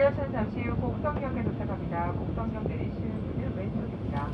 고려하천 잠시 후 곡성역에 도착합니다. 곡성역 내리시는 분은 왼쪽입니다.